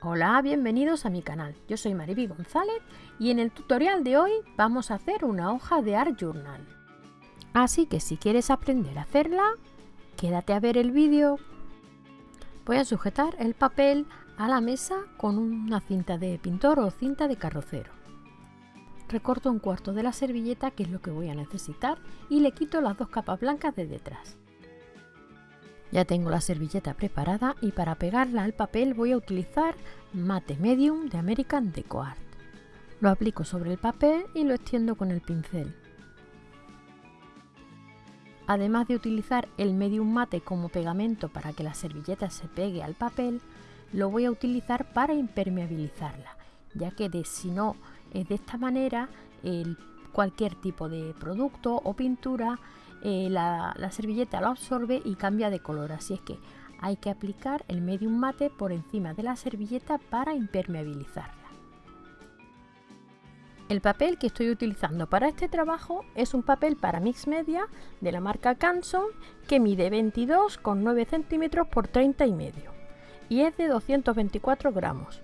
Hola, bienvenidos a mi canal. Yo soy Mariby González y en el tutorial de hoy vamos a hacer una hoja de Art Journal. Así que si quieres aprender a hacerla, quédate a ver el vídeo. Voy a sujetar el papel a la mesa con una cinta de pintor o cinta de carrocero. Recorto un cuarto de la servilleta que es lo que voy a necesitar y le quito las dos capas blancas de detrás. Ya tengo la servilleta preparada y para pegarla al papel voy a utilizar Mate Medium de American Deco Art. Lo aplico sobre el papel y lo extiendo con el pincel. Además de utilizar el Medium Mate como pegamento para que la servilleta se pegue al papel, lo voy a utilizar para impermeabilizarla, ya que de, si no es de esta manera, el, cualquier tipo de producto o pintura eh, la, servilleta lo absorbe y cambia de color, así es que hay que aplicar el medium mate por encima de la servilleta para impermeabilizarla. El papel que estoy utilizando para este trabajo es un papel para mix media de la marca Canson que mide 22,9 centímetros por 30 y medio y es de 224 gramos.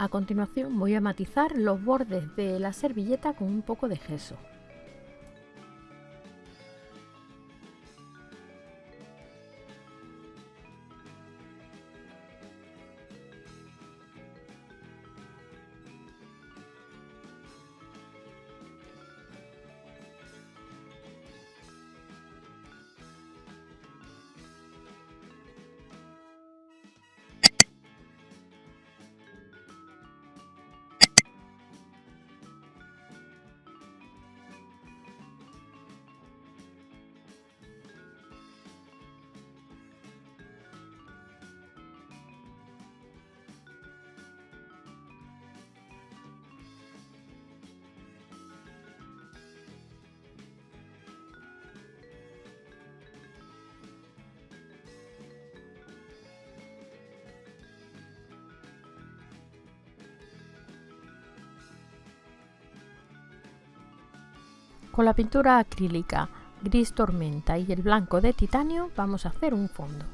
A continuación voy a matizar los bordes de la servilleta con un poco de gesso. Con la pintura acrílica gris tormenta y el blanco de titanio vamos a hacer un fondo.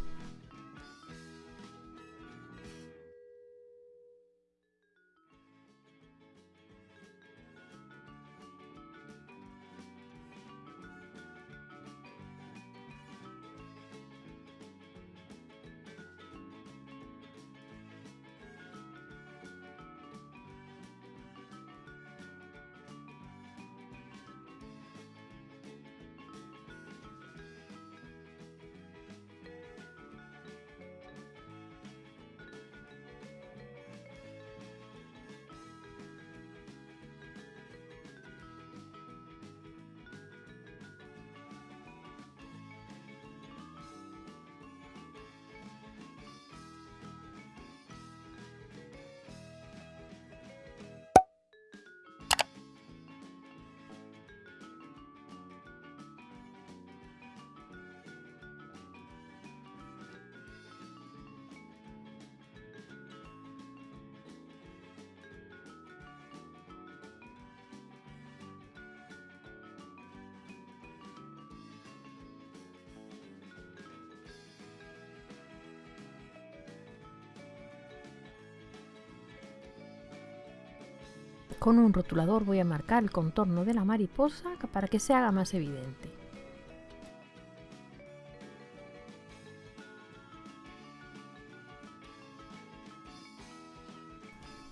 Con un rotulador voy a marcar el contorno de la mariposa para que se haga más evidente.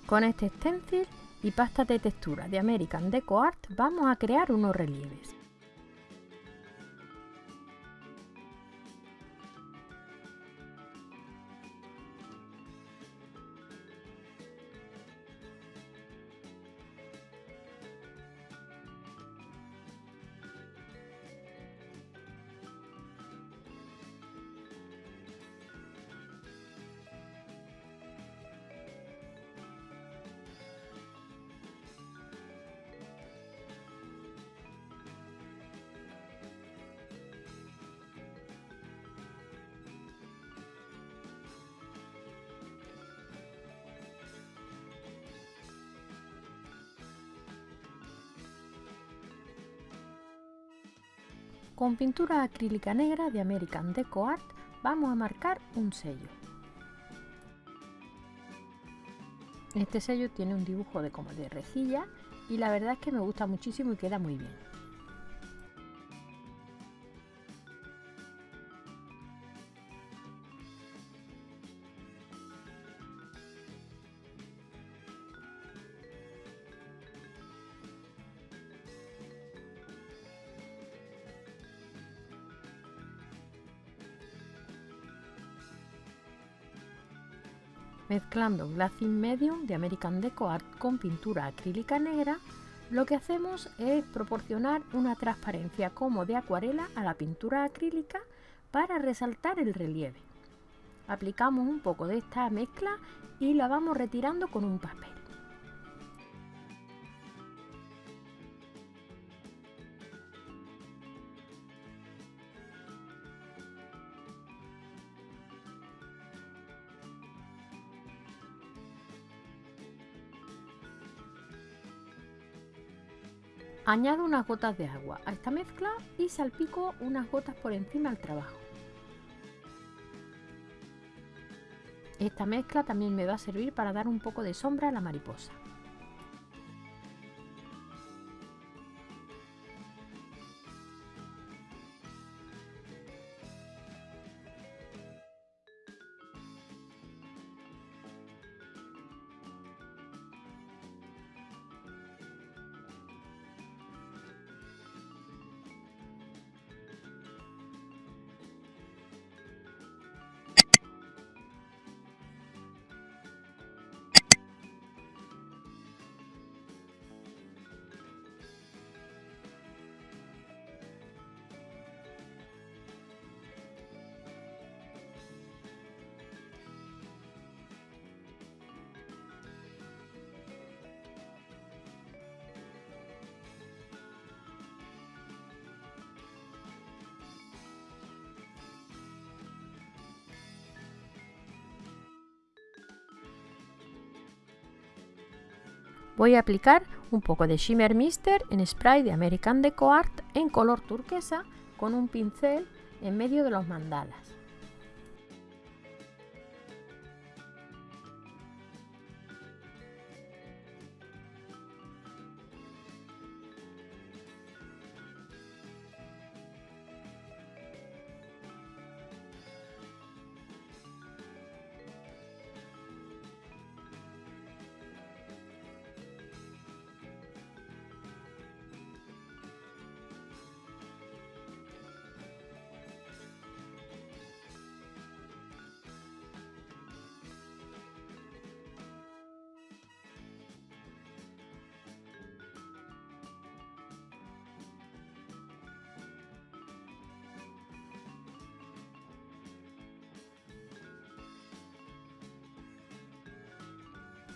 Con este stencil y pasta de textura de American Deco Art vamos a crear unos relieves. Con pintura acrílica negra de American Deco Art vamos a marcar un sello. Este sello tiene un dibujo de como de rejilla y la verdad es que me gusta muchísimo y queda muy bien. Mezclando Glazing Medium de American Deco Art con pintura acrílica negra, lo que hacemos es proporcionar una transparencia como de acuarela a la pintura acrílica para resaltar el relieve. Aplicamos un poco de esta mezcla y la vamos retirando con un papel. Añado unas gotas de agua a esta mezcla y salpico unas gotas por encima del trabajo. Esta mezcla también me va a servir para dar un poco de sombra a la mariposa. Voy a aplicar un poco de Shimmer Mister en spray de American Deco Art en color turquesa con un pincel en medio de los mandalas.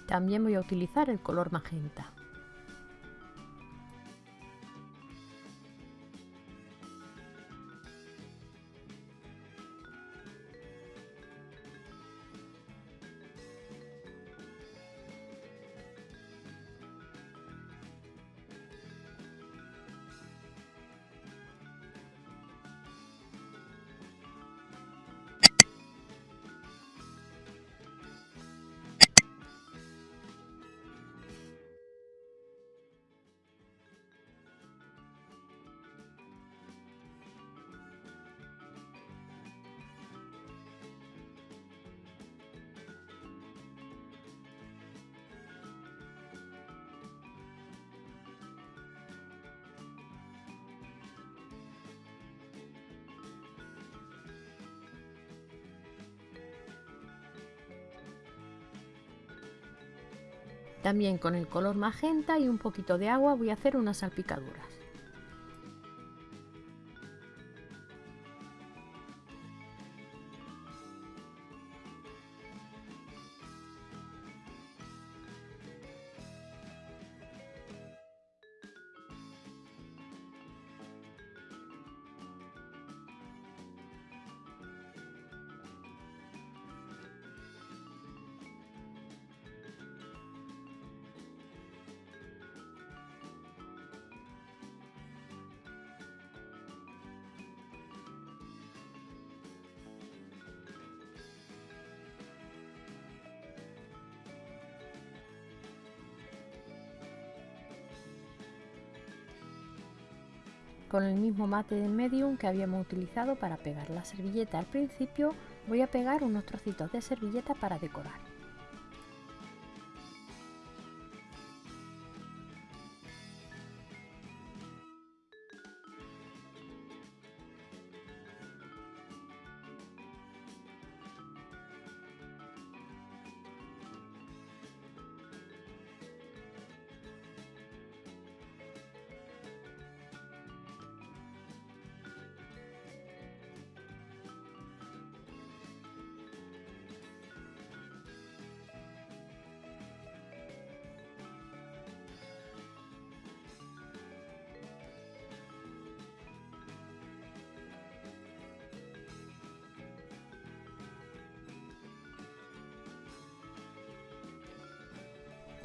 También voy a utilizar el color magenta. También con el color magenta y un poquito de agua voy a hacer unas salpicaduras. Con el mismo mate de medium que habíamos utilizado para pegar la servilleta al principio, voy a pegar unos trocitos de servilleta para decorar.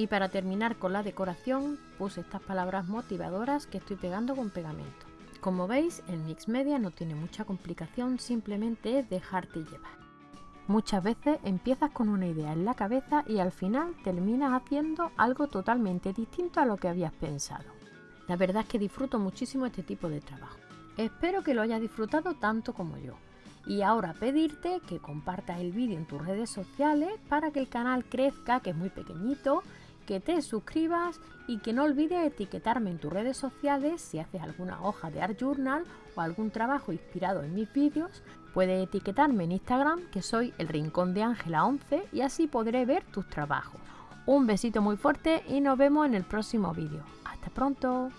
Y para terminar con la decoración puse estas palabras motivadoras que estoy pegando con pegamento. Como veis el mix media no tiene mucha complicación, simplemente es dejarte llevar. Muchas veces empiezas con una idea en la cabeza y al final terminas haciendo algo totalmente distinto a lo que habías pensado. La verdad es que disfruto muchísimo este tipo de trabajo. Espero que lo hayas disfrutado tanto como yo. Y ahora pedirte que compartas el vídeo en tus redes sociales para que el canal crezca, que es muy pequeñito, que te suscribas y que no olvides etiquetarme en tus redes sociales si haces alguna hoja de Art Journal o algún trabajo inspirado en mis vídeos. Puedes etiquetarme en Instagram que soy el Rincón de Ángela 11 y así podré ver tus trabajos. Un besito muy fuerte y nos vemos en el próximo vídeo. Hasta pronto.